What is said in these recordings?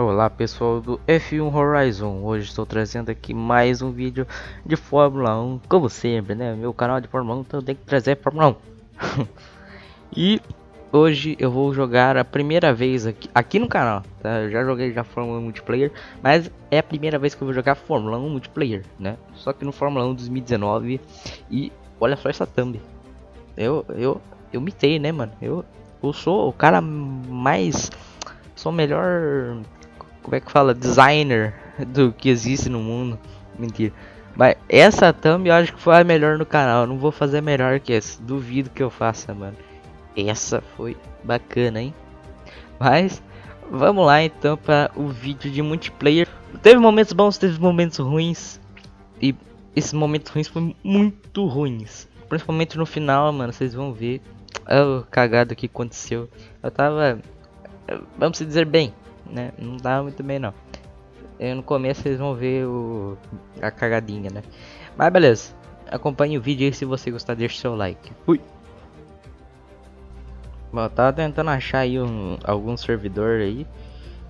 Olá pessoal do F1 Horizon, hoje estou trazendo aqui mais um vídeo de Fórmula 1, como sempre, né, meu canal de Fórmula 1, então tem que trazer Fórmula 1 E hoje eu vou jogar a primeira vez aqui, aqui no canal, tá, eu já joguei já Fórmula 1 Multiplayer Mas é a primeira vez que eu vou jogar Fórmula 1 Multiplayer, né, só que no Fórmula 1 2019 E olha só essa thumb. Eu, eu, eu mitei, né mano, eu, eu sou o cara mais... Sou o melhor como é que fala, designer do que existe no mundo. Mentira. Mas essa thumb eu acho que foi a melhor no canal. Eu não vou fazer melhor que essa. Duvido que eu faça, mano. Essa foi bacana, hein? Mas vamos lá então para o vídeo de multiplayer. Teve momentos bons, teve momentos ruins. E esses momentos ruins foram muito ruins. Principalmente no final, mano. Vocês vão ver o cagado que aconteceu. Eu tava, vamos dizer bem, né? Não dá muito bem não. E no começo vocês vão ver o, a cagadinha, né? Mas beleza. Acompanhe o vídeo aí se você gostar, deixa seu like. Fui! Bom, eu tava tentando achar aí um, algum servidor aí.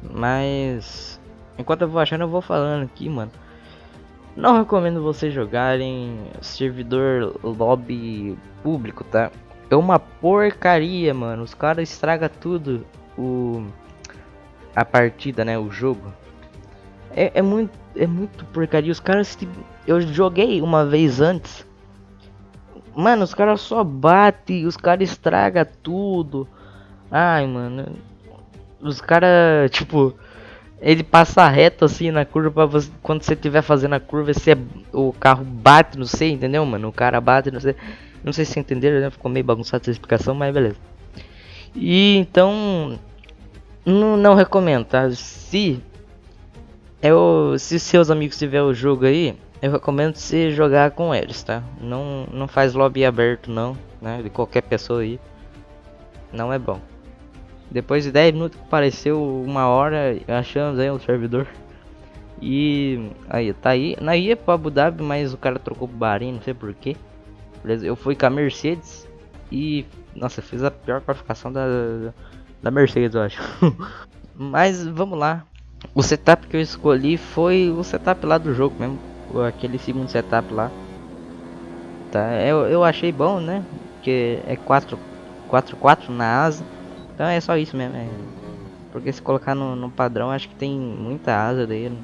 Mas... Enquanto eu vou achando, eu vou falando aqui, mano. Não recomendo vocês jogarem servidor lobby público, tá? É uma porcaria, mano. Os caras estragam tudo. O a partida, né, o jogo. É, é muito é muito porcaria. Os caras eu joguei uma vez antes. Mano, os caras só batem, os caras estraga tudo. Ai, mano. Os caras, tipo, ele passa reto assim na curva você, quando você estiver fazendo a curva, você, o carro bate, não sei, entendeu, mano? O cara bate, não sei. Não sei se entenderam, né? Ficou meio bagunçado essa explicação, mas beleza. E então, não, não recomendo, tá? Se eu, se seus amigos tiver o jogo aí, eu recomendo você jogar com eles, tá? Não, não faz lobby aberto não, né? De qualquer pessoa aí. Não é bom. Depois de 10 minutos apareceu uma hora, achamos aí um servidor. E aí, tá aí. Na ia pro Abu Dhabi, mas o cara trocou pro Bahrein, não sei porquê. Beleza, eu fui com a Mercedes e nossa, fiz a pior qualificação da, da Mercedes, eu acho. Mas vamos lá. O setup que eu escolhi foi o setup lá do jogo mesmo. Aquele segundo setup lá. Tá, eu, eu achei bom, né? Que é 4 4 4 na asa. Então é só isso mesmo. É... Porque se colocar no, no padrão, acho que tem muita asa daí. Não,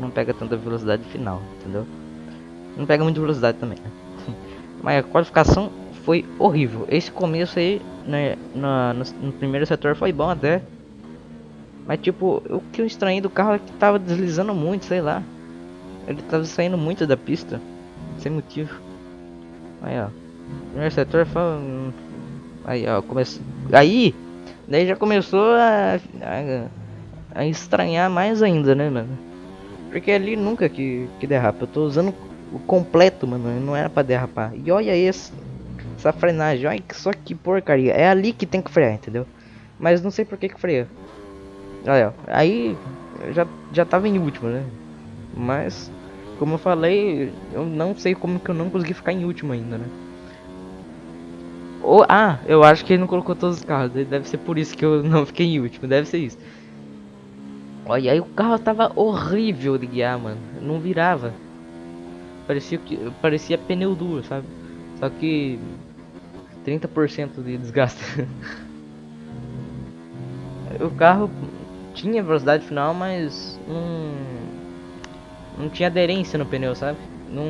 não pega tanta velocidade final, entendeu? Não pega muita velocidade também. Né? Mas a qualificação foi horrível. Esse começo aí, né, no, no, no, primeiro setor foi bom até. Mas tipo, o que eu estranhei do carro é que tava deslizando muito, sei lá. Ele tava saindo muito da pista. Sem motivo. Aí ó. Primeiro setor foi. Aí ó, começou. Aí! Daí já começou a, a, a estranhar mais ainda, né, mano? Porque ali nunca que, que derrapa. Eu tô usando o completo, mano. Não era pra derrapar. E olha esse. Essa frenagem, olha só que porcaria. É ali que tem que frear, entendeu? Mas não sei por que que freia. Olha, aí já, já tava em último, né? Mas, como eu falei, eu não sei como que eu não consegui ficar em último ainda, né? Ou, ah, eu acho que ele não colocou todos os carros. Deve ser por isso que eu não fiquei em último. Deve ser isso. Olha, aí o carro tava horrível de guiar, mano. Não virava. Parecia que parecia pneu duro, sabe? Só que 30% de desgaste. o carro tinha velocidade final, mas não, não tinha aderência no pneu, sabe? Não,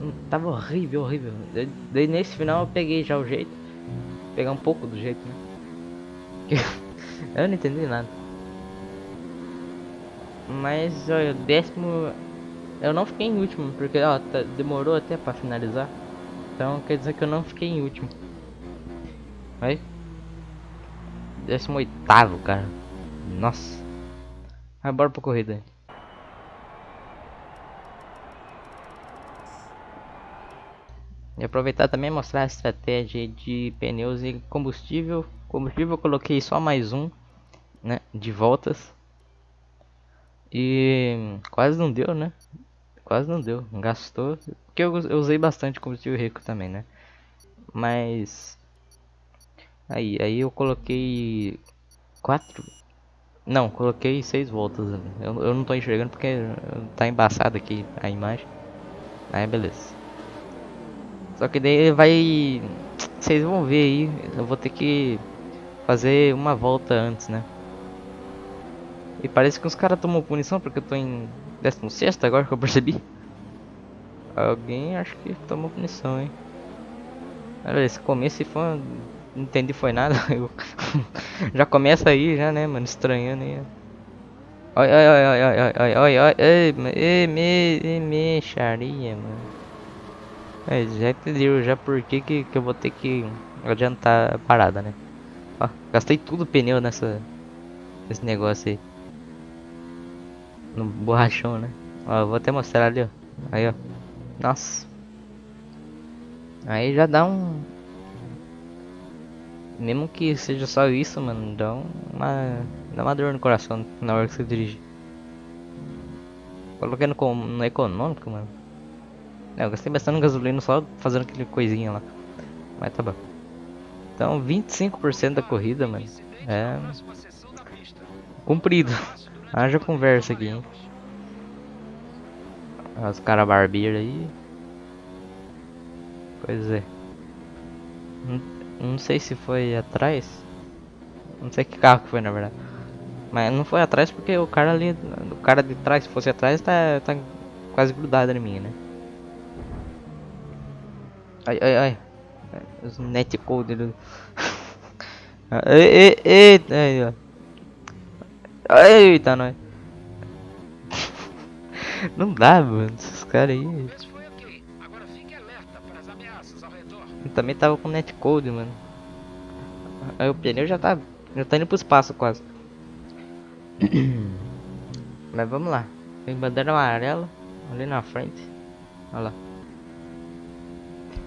não tava horrível, horrível. Daí nesse final eu peguei já o jeito. Pegar um pouco do jeito, né? eu não entendi nada. Mas olha, décimo eu não fiquei em último, porque ó, tá, demorou até para finalizar. Então quer dizer que eu não fiquei em último. Aí. Décimo oitavo, cara. Nossa. Vai bora pra corrida. E aproveitar também mostrar a estratégia de pneus e combustível. Combustível eu coloquei só mais um, né, de voltas. E quase não deu, né? Quase não deu, gastou. Porque eu, eu usei bastante combustível rico também, né? Mas Aí, aí eu coloquei quatro, Não, coloquei seis voltas. Eu, eu não tô enxergando porque tá embaçado aqui a imagem. Aí beleza. Só que daí vai. Vocês vão ver aí. Eu vou ter que fazer uma volta antes, né? E parece que os caras tomam punição porque eu tô em 16 agora que eu percebi. Alguém acho que tomou punição, hein? Olha, esse começo foi. Não entendi foi nada. Eu... já começa aí, já, né, mano? Estranhando aí. Oi, oi, oi, oi, oi, oi, oi, oi, ei, ei, me, me, charia, mano. É, já entendeu já por que, que eu vou ter que adiantar a parada, né? Ó, gastei tudo o pneu nessa. Nesse negócio aí. No borrachão, né? Ó, vou até mostrar ali, ó. Aí, ó. Nossa. Aí já dá um. Mesmo que seja só isso, mano, dá uma. Dá uma dor no coração na hora que você dirige. Coloquei no, no econômico, mano. É, eu gastei bastante gasolina só fazendo aquele coisinha lá. Mas tá bom. Então, 25% da corrida, mano. É. Cumprido. Haja conversa aqui, hein. Os caras barbeiros aí. Pois é. Não, não, sei se foi atrás. Não sei que carro que foi na verdade. Mas não foi atrás porque o cara ali. O cara de trás, se fosse atrás, tá, tá quase grudado em mim, né? Ai, ai, ai. Os netcode do. ei, ei, ei, Eita, nós. Não dá, mano. Esses caras aí. Eu também tava com netcode, mano. Aí o pneu já tá. Já tá indo pro espaço quase. Mas vamos lá. Tem bandeira amarela ali na frente. Olha lá.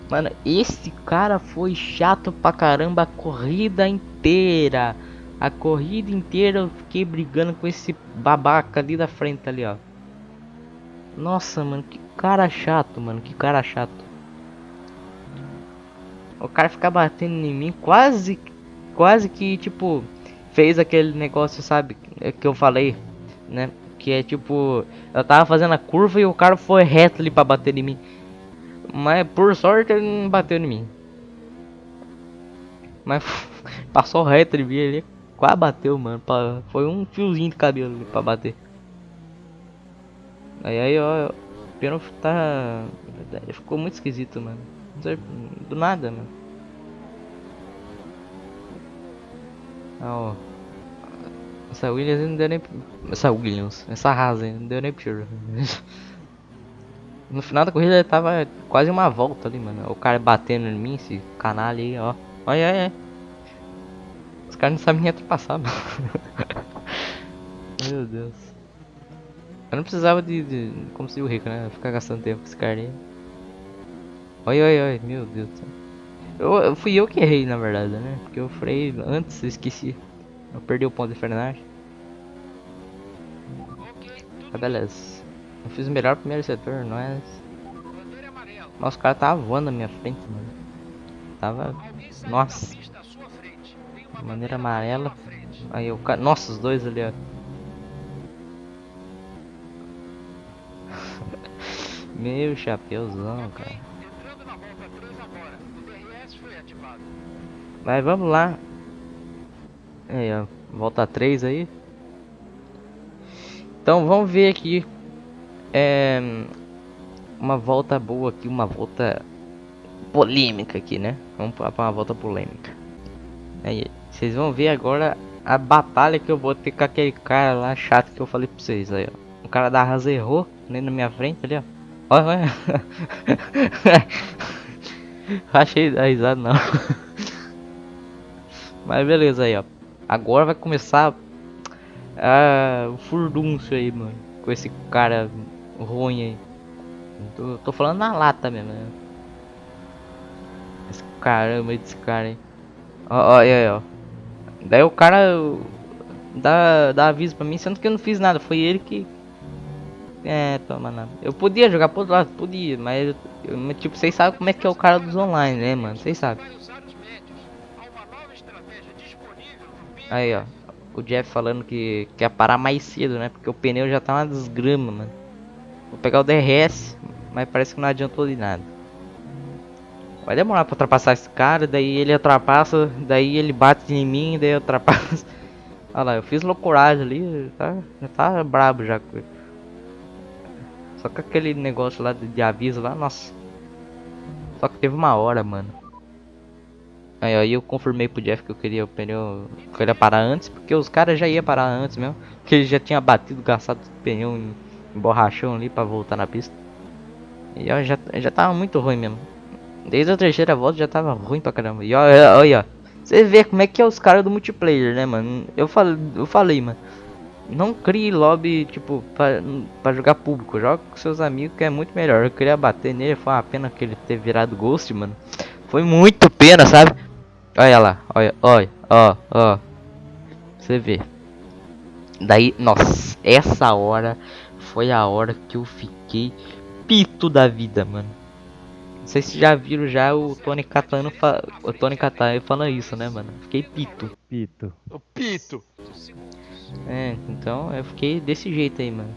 Mano, esse cara foi chato pra caramba a corrida inteira. A corrida inteira eu fiquei brigando com esse babaca ali da frente ali, ó. Nossa, mano, que cara chato, mano, que cara chato. O cara ficar batendo em mim quase, quase que, tipo, fez aquele negócio, sabe, que eu falei, né? Que é tipo, eu tava fazendo a curva e o cara foi reto ali pra bater em mim. Mas por sorte ele não bateu em mim. Mas passou reto de mim ali, quase bateu, mano. Pra, foi um fiozinho de cabelo ali pra bater. Aí aí, ó, o pênalti tá. Ficou muito esquisito, mano. Do nada, mano. Ah, ó. Essa Williams não deu nem. Essa Williams, essa Haas não deu nem tiro. no final da corrida tava quase uma volta ali, mano. O cara batendo em mim, esse canal aí, ó. Olha, olha. Os caras não sabem nem ultrapassar, mano. Meu Deus. Eu não precisava de, de como se o rico, né? Ficar gastando tempo com esse cara aí. Oi, oi, oi, meu Deus do céu. Eu, fui eu que errei, na verdade, né? Porque eu freio antes, eu esqueci. Eu perdi o ponto de frenagem. Ah, beleza. Eu fiz o melhor primeiro setor, não é? Nossa, o cara tava voando na minha frente, mano. Tava. Nossa. Maneira amarela. Aí o cara. Nossa, os dois ali, ó. Meu chapeuzão, cara. Mas vamos lá. Aí, ó. Volta 3 aí. Então vamos ver aqui. É, uma volta boa aqui, uma volta polêmica aqui, né? Vamos para uma volta polêmica. Aí, vocês vão ver agora a batalha que eu vou ter com aquele cara lá chato que eu falei pra vocês aí, ó. O cara da Rasa errou, nem na minha frente ali, ó. Olha, olha. Achei da risada não. Mas beleza aí, ó. Agora vai começar ah, o furdúncio aí, mano. Com esse cara ruim aí. Tô, tô falando na lata mesmo, né? Esse caramba desse cara aí. Ó, ó, aí, ó. Daí o cara dá, dá aviso pra mim, sendo que eu não fiz nada. Foi ele que é, toma nada. Eu podia jogar por outro lado, podia, mas eu, tipo, vocês sabem como é que é o cara dos online, né, mano? Vocês sabem. Aí, ó. o Jeff falando que quer parar mais cedo, né? Porque o pneu já tá uma desgrama, mano. Vou pegar o DRS, mas parece que não adiantou de nada. Vai demorar pra ultrapassar esse cara, daí ele ultrapassa, daí ele bate em mim, daí eu ultrapasso. Olha lá, eu fiz loucuragem ali, tá, já tá brabo já. Só que aquele negócio lá de, de aviso lá, nossa. Só que teve uma hora, mano. Aí, eu confirmei pro Jeff que eu queria o pneu. Que eu queria parar antes, porque os caras já iam parar antes mesmo. Que ele já tinha batido, gastado o pneu em, em borrachão ali pra voltar na pista. E ó, já, já tava muito ruim mesmo. Desde a terceira volta já tava ruim pra caramba. E olha, olha, você vê como é que é os caras do multiplayer, né, mano? Eu falei, eu falei, mano. Não crie lobby, tipo, pra, pra jogar público. Joga com seus amigos que é muito melhor. Eu queria bater nele, foi uma pena que ele ter virado ghost, mano. Foi muito pena, sabe? Olha lá, olha, olha, ó, ó. Você vê. Daí, nossa, essa hora foi a hora que eu fiquei pito da vida, mano. Não sei se já viram já o Tony Catano, o Tony Catano falando isso, né, mano? Fiquei pito. Pito. O pito. É, então eu fiquei desse jeito aí, mano.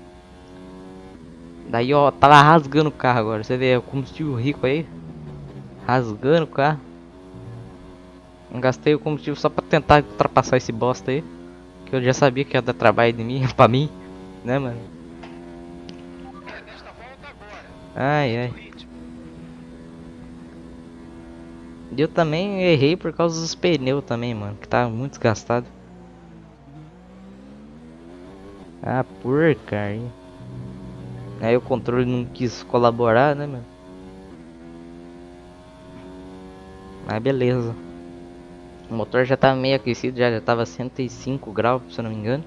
Daí, ó, tava rasgando o carro agora. Você vê o combustível rico aí? Rasgando o carro. Gastei o combustível só pra tentar ultrapassar esse bosta aí. Que eu já sabia que ia dar trabalho de mim, pra mim. Né, mano? Ai, ai. Eu também errei por causa dos pneus também, mano. Que tava muito desgastado. Ah, porcaria. Aí o controle não quis colaborar, né, mano? Mas beleza. O motor já tava meio aquecido, já, já tava 105 graus, se eu não me engano.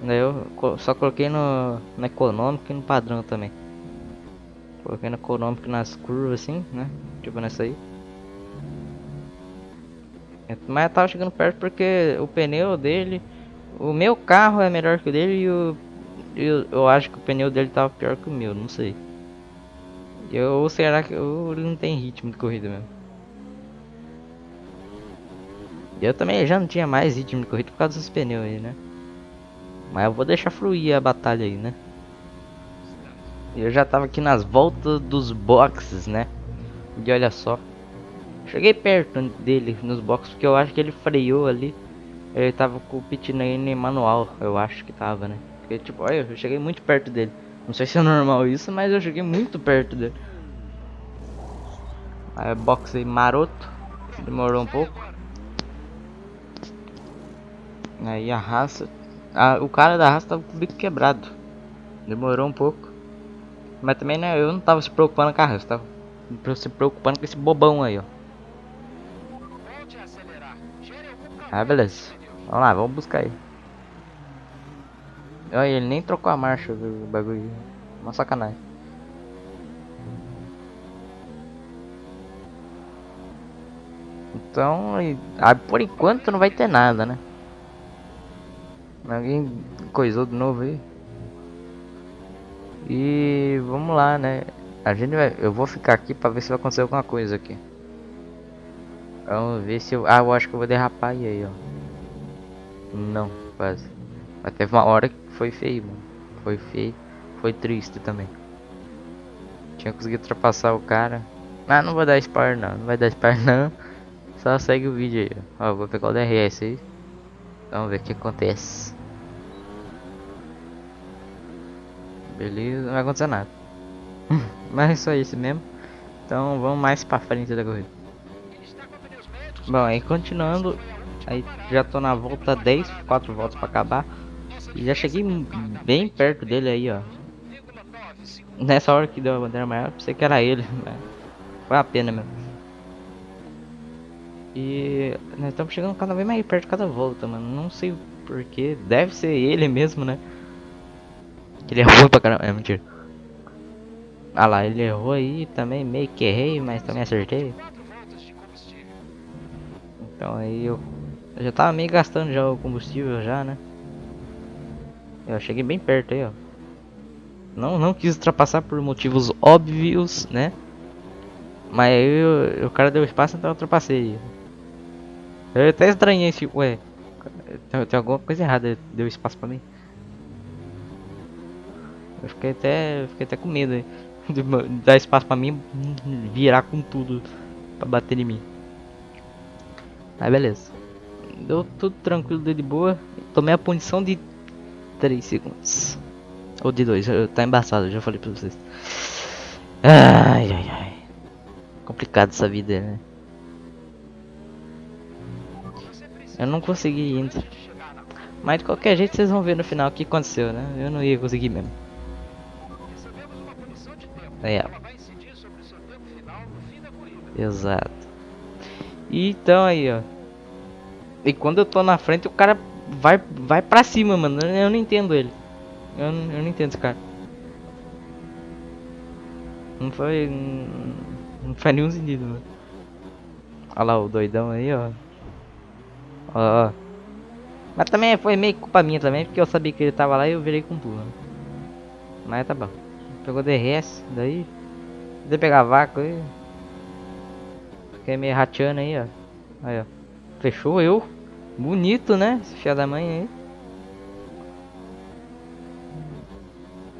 Daí eu só coloquei no, no econômico e no padrão também. Coloquei no econômico nas curvas assim, né? Tipo nessa aí. Mas eu tava chegando perto porque o pneu dele o meu carro é melhor que o dele e o, eu, eu acho que o pneu dele tava pior que o meu, não sei. Eu, ou será que ele não tem ritmo de corrida mesmo? Eu também já não tinha mais ritmo de corrida por causa dos pneus aí, né? Mas eu vou deixar fluir a batalha aí, né? Eu já tava aqui nas voltas dos boxes, né? E olha só. Cheguei perto dele nos boxes porque eu acho que ele freou ali. Ele tava com o pit lane manual, eu acho que tava, né? Porque, tipo, olha, eu cheguei muito perto dele. Não sei se é normal isso, mas eu cheguei muito perto dele. Aí, box aí maroto. Demorou um pouco. Aí a raça. Ah, o cara da raça tava com o bico quebrado. Demorou um pouco. Mas também né, eu não tava se preocupando com a raça, tava se preocupando com esse bobão aí, ó. Ah, beleza. Vamos lá, vamos buscar ele. Olha, ele nem trocou a marcha do bagulho. Uma sacanagem. Então, ah, por enquanto não vai ter nada, né? Alguém coisou de novo aí. E vamos lá, né? A gente vai, eu vou ficar aqui para ver se vai acontecer alguma coisa aqui. Vamos ver se eu, ah, eu acho que eu vou derrapar aí, ó. Não, quase. Mas teve uma hora que foi feio, mano. Foi feio. Foi triste também. Tinha conseguido ultrapassar o cara. Ah, não vou dar spoiler não. Não vai dar spoiler não. Só segue o vídeo aí. Ó, vou pegar o DRS aí. Vamos ver o que acontece. Beleza, não vai acontecer nada. Mas é só isso mesmo. Então vamos mais pra frente da corrida. Bom, aí continuando, Aí já tô na volta 10, 4 voltas para acabar. E já cheguei bem perto dele aí, ó. Nessa hora que deu a bandeira maior, pensei que era ele. Foi a pena mesmo. E nós estamos chegando cada vez mais perto de cada volta, mano. Não sei porquê. Deve ser ele mesmo, né? Ele é ruim pra caramba. É mentira. Ah lá, ele errou aí também. Meio que errei, mas também acertei. Então aí eu eu já tava meio gastando já o combustível já, né? Eu cheguei bem perto aí, ó. Não, não quis ultrapassar por motivos óbvios, né? Mas aí eu, o cara deu espaço, então eu ultrapassei. Eu até estranhei esse... Ué... Tem, tem alguma coisa errada, deu espaço pra mim. Eu fiquei até, fiquei até com medo. De dar espaço pra mim virar com tudo pra bater em mim. Aí beleza. Deu tudo tranquilo, deu de boa. Tomei a punição de 3 segundos. Ou de 2, tá embaçado, já falei pra vocês. Ai ai ai. Complicado essa vida, né? Eu não consegui ainda. Mas de qualquer jeito vocês vão ver no final o que aconteceu, né? Eu não ia conseguir mesmo. É. Exato. E então aí, ó. E quando eu tô na frente, o cara vai vai pra cima, mano. Eu não entendo ele. Eu, não, eu não entendo esse cara. Não foi. Não faz nenhum sentido, mano. Olha lá o doidão aí, ó. Ó, ó. Mas também foi meio culpa minha também, porque eu sabia que ele tava lá e eu virei com tudo. Mas tá bom. Pegou DRS, daí. De pegar vácuo aí. Fiquei meio rateando aí, ó. Aí, ó. Fechou eu. Bonito, né? Esse fia da mãe aí.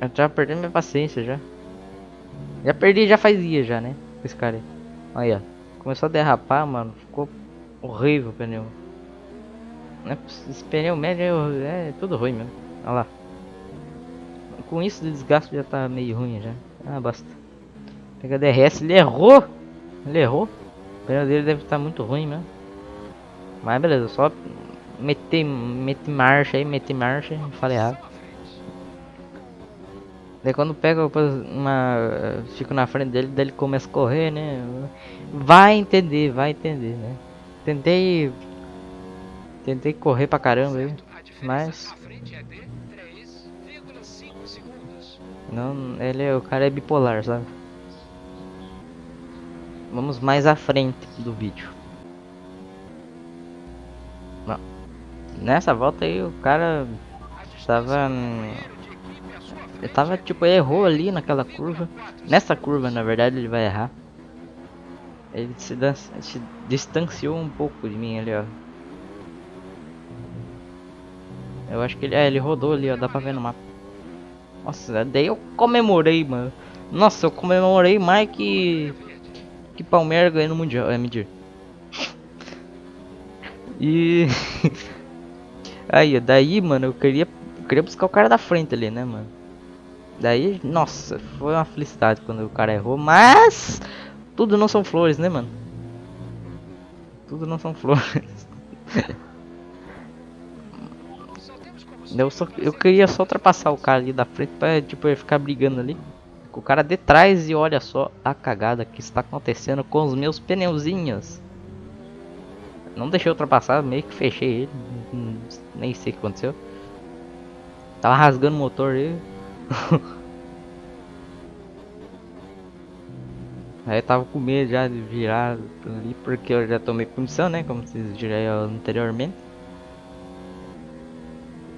Eu tava perdendo minha paciência já. Já perdi já faz dias já, né? Esse cara aí. Aí, ó. Começou a derrapar, mano. Ficou horrível o pneu. Né? Esse pneu médio é, é tudo ruim mesmo. Olha lá. Com isso o desgaste já tá meio ruim já. Ah, basta. Pega DRS, ele errou! Ele errou. O pneu dele deve estar tá muito ruim mesmo. Mas beleza, só meter, meter marcha aí, meter marcha, falei errado. Daí quando pega uma. Fico na frente dele, daí ele começa a correr, né? Vai entender, vai entender, né? Tentei. Tentei correr pra caramba aí. Mas. Não, ele é o cara é bipolar, sabe? Vamos mais à frente do vídeo. Não. Nessa volta aí o cara estava ele tava tipo errou ali naquela curva. Nessa curva, na verdade, ele vai errar. Ele se, se distanciou um pouco de mim ali, ó. Eu acho que ele, é, ele rodou ali, ó, dá pra ver no mapa. Nossa, daí eu comemorei, mano. Nossa, eu comemorei mais que que Palmeiras ganhou no mundial, é medir. E aí, daí, mano, eu queria eu queria buscar o cara da frente ali, né, mano? Daí, nossa, foi uma felicidade quando o cara errou, mas tudo não são flores, né, mano? Tudo não são flores. Eu, só, eu queria só ultrapassar o cara ali da frente pra, tipo, ficar brigando ali. Com o cara de trás e olha só a cagada que está acontecendo com os meus pneuzinhos. Não deixei ultrapassar, meio que fechei ele. Nem sei o que aconteceu. Tava rasgando o motor aí. Aí tava com medo já de virar ali porque eu já tomei punição, né? Como vocês viram anteriormente.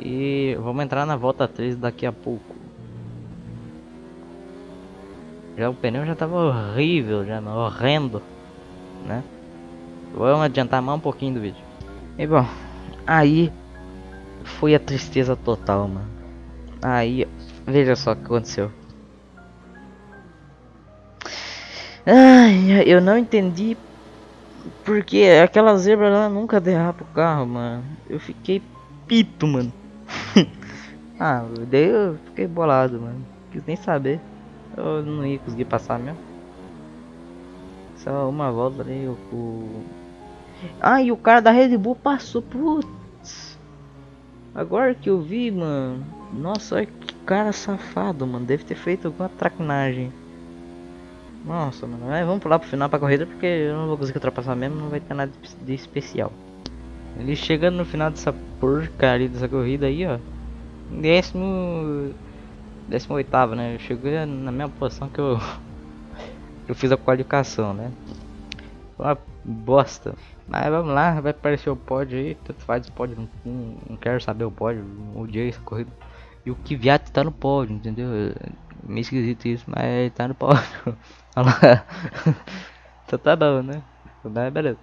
E vamos entrar na volta 3 daqui a pouco. Já o pneu já tava horrível, já horrendo, né? Vamos adiantar mais um pouquinho do vídeo. E bom, aí foi a tristeza total, mano. Aí Veja só o que aconteceu. Ai, eu não entendi porque aquela zebra lá nunca derrapa o carro, mano. Eu fiquei pito, mano. Ah, daí eu fiquei bolado, mano. Quis nem saber. Eu não ia conseguir passar mesmo. Só uma volta ali, o. Ah, e o cara da Red Bull passou, putz. Agora que eu vi, mano. Nossa, olha que cara safado, mano. Deve ter feito alguma traquinagem. Nossa, mano. Mas vamos pular pro final pra corrida porque eu não vou conseguir ultrapassar mesmo. Não vai ter nada de especial. Ele chegando no final dessa porcaria dessa corrida aí, ó. Décimo. Décimo oitavo, né? Eu cheguei na mesma posição que eu. eu fiz a qualificação, né? Uma bosta. Mas vamos lá, vai aparecer o pódio aí. Tanto faz o pódio. Não, não quero saber o pódio. Odiei essa corrida. E o Kvyat tá no pódio, entendeu? Meio esquisito isso, mas tá no pódio. Olha lá. então tá bom, né? Beleza.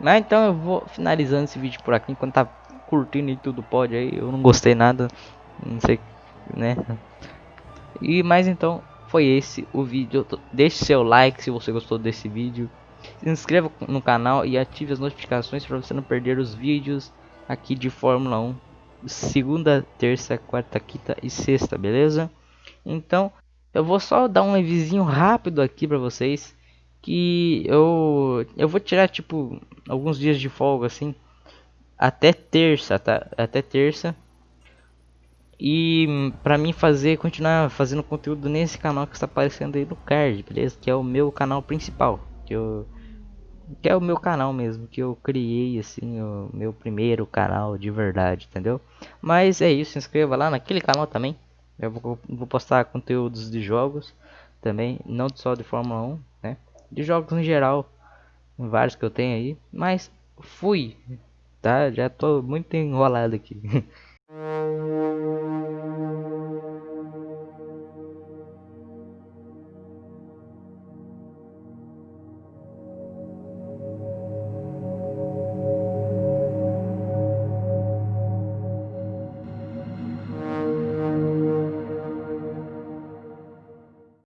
Mas então eu vou finalizando esse vídeo por aqui, enquanto tá curtindo e tudo pode aí, eu não gostei nada, não sei, né? E mais então, foi esse o vídeo, deixe seu like se você gostou desse vídeo, se inscreva no canal e ative as notificações para você não perder os vídeos aqui de Fórmula 1, segunda, terça, quarta, quinta e sexta, beleza? Então, eu vou só dar um revisinho rápido aqui para vocês, que eu eu vou tirar tipo alguns dias de folga assim até terça, tá? Até terça. E para mim fazer continuar fazendo conteúdo nesse canal que está aparecendo aí no card, beleza? Que é o meu canal principal, que eu que é o meu canal mesmo, que eu criei assim, o meu primeiro canal de verdade, entendeu? Mas é isso, se inscreva lá naquele canal também. Eu vou, vou postar conteúdos de jogos também, não só de Fórmula 1, né? De jogos em geral, vários que eu tenho aí, mas fui, tá? Já tô muito enrolado aqui.